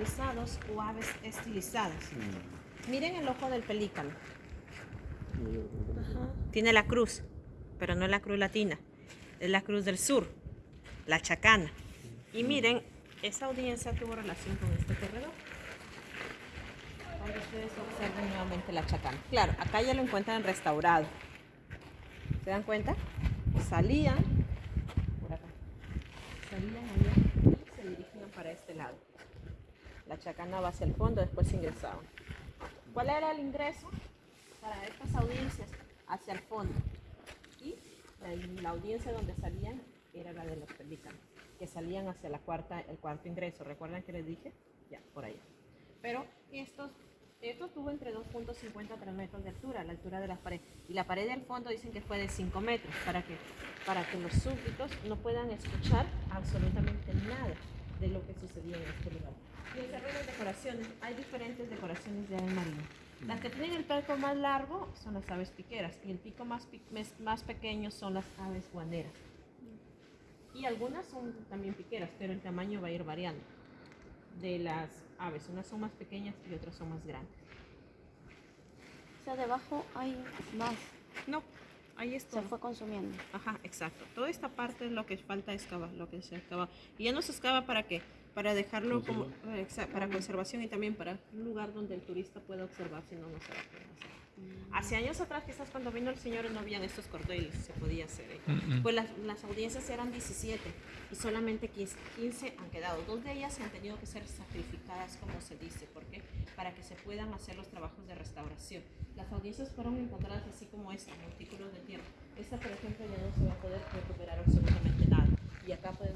estilizados o aves estilizadas. Miren el ojo del pelícano. Tiene la cruz, pero no es la cruz latina. Es la cruz del sur, la chacana. Y miren, esa audiencia tuvo relación con este corredor. Cuando ustedes observen nuevamente la chacana. Claro, acá ya lo encuentran restaurado. ¿Se dan cuenta? Salían por acá. Salían allá y se dirigían para este lado. La chacana va hacia el fondo, después ingresaban. ¿Cuál era el ingreso para estas audiencias? Hacia el fondo. Y la, audiencia donde salían era la de los pelícanos, que salían hacia la cuarta, el cuarto ingreso. ¿Recuerdan que les dije? Ya, por allá. Pero estos, esto tuvo entre 2.50 a 3 metros de altura, la altura de la pared. Y la pared del fondo dicen que fue de 5 metros, para que, para que los súbditos no puedan escuchar absolutamente nada de lo que sucedía en este lugar. Y el terreno de decoraciones, hay diferentes decoraciones de ave marina. Las que tienen el pico más largo son las aves piqueras y el pico más, pi- más pequeño son las aves guaneras. Y algunas son también piqueras, pero el tamaño va a ir variando de las aves. Unas son más pequeñas y otras son más grandes. O sea, debajo hay más. No, ahí Se está. fue consumiendo. Ajá, exacto. Toda esta parte es lo que falta excavar, lo que se excava. Y ya no se excava para qué? Para dejarlo como para conservación y también para un lugar donde el turista pueda observar, si no, no se va a poder hacer. Hace años atrás, quizás cuando vino el señor no habían estos cordeles, se podía hacer. ¿eh? Pues las, las audiencias eran 17 y solamente 15, 15 han quedado. Dos de ellas han tenido que ser sacrificadas, como se dice. ¿Por qué? Para que se puedan hacer los trabajos de restauración. Las audiencias fueron encontradas así como esta, montículos de tierra. Esta, por ejemplo, ya no se va a poder recuperar absolutamente nada. Y acá podemos